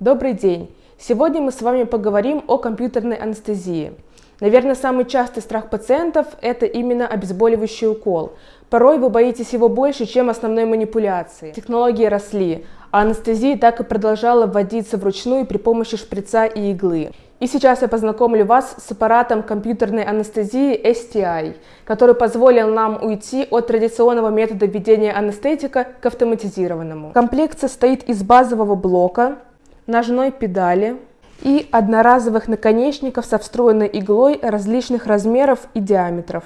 Добрый день! Сегодня мы с вами поговорим о компьютерной анестезии. Наверное, самый частый страх пациентов – это именно обезболивающий укол. Порой вы боитесь его больше, чем основной манипуляции. Технологии росли, а анестезия так и продолжала вводиться вручную при помощи шприца и иглы. И сейчас я познакомлю вас с аппаратом компьютерной анестезии STI, который позволил нам уйти от традиционного метода введения анестетика к автоматизированному. Комплект состоит из базового блока, ножной педали и одноразовых наконечников со встроенной иглой различных размеров и диаметров.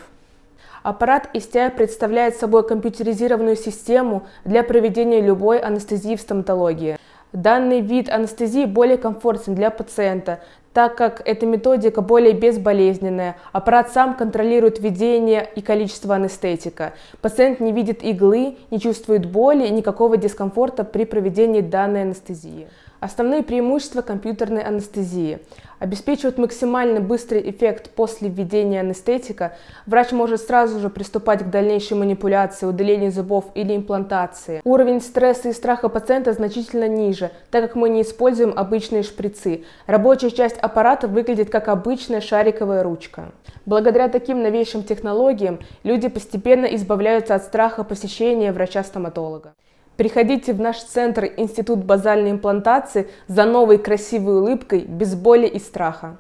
Аппарат STI представляет собой компьютеризированную систему для проведения любой анестезии в стоматологии. Данный вид анестезии более комфортен для пациента, так как эта методика более безболезненная. Аппарат сам контролирует введение и количество анестетика. Пациент не видит иглы, не чувствует боли и никакого дискомфорта при проведении данной анестезии. Основные преимущества компьютерной анестезии. Обеспечивают максимально быстрый эффект после введения анестетика. Врач может сразу же приступать к дальнейшей манипуляции, удалению зубов или имплантации. Уровень стресса и страха пациента значительно ниже, так как мы не используем обычные шприцы. Рабочая часть аппарата выглядит как обычная шариковая ручка. Благодаря таким новейшим технологиям люди постепенно избавляются от страха посещения врача-стоматолога. Приходите в наш центр Институт базальной имплантации за новой красивой улыбкой без боли и страха.